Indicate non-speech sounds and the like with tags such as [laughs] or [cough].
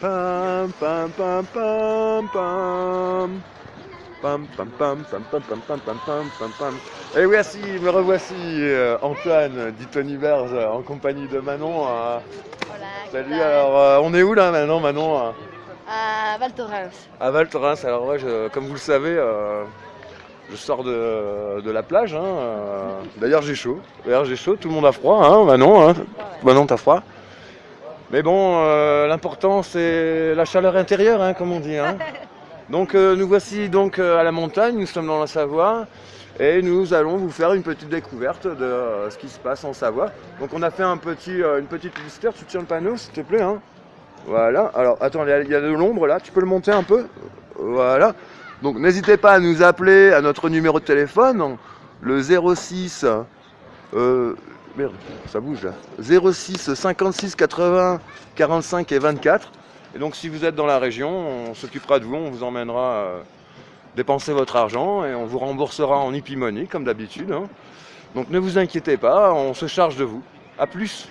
Pam pam pam pam pam. Pam pam pam pam pam pam pam pam pam pam pam. Et voici, me revoici euh, Antoine, dit Tony Berge, en compagnie de Manon. euh. Voilà. Salut, alors euh, on est où là maintenant Manon euh À Val Thorens. À Val Thorens. Alors ouais, je- comme vous le savez, euh, je sors de, de la plage. hein, euh. D'ailleurs j'ai chaud. D'ailleurs j'ai chaud, tout le monde a froid, hein, Manon. Hein. Manon t'as froid. Mais bon, euh, l'important c'est la chaleur intérieure, hein, comme on dit. hein. [laughs] Donc euh, nous voici donc euh, à la montagne, nous sommes dans la Savoie. Et nous allons vous faire une petite découverte de euh, ce qui se passe en Savoie. Donc on a fait un petit, une petite publicitaire, tu tiens le panneau s'il te plaît. hein. Voilà, alors attends, il y y a de l'ombre là, tu peux le monter un peu? Voilà. Donc n'hésitez pas à nous appeler à notre numéro de téléphone, le 06... ça bouge là. 06 56 80 45 et 24. Et donc si vous êtes dans la région, on s'occupera de vous, on vous emmènera euh, dépenser votre argent et on vous remboursera en money comme d'habitude. hein. Donc ne vous inquiétez pas, on se charge de vous. A plus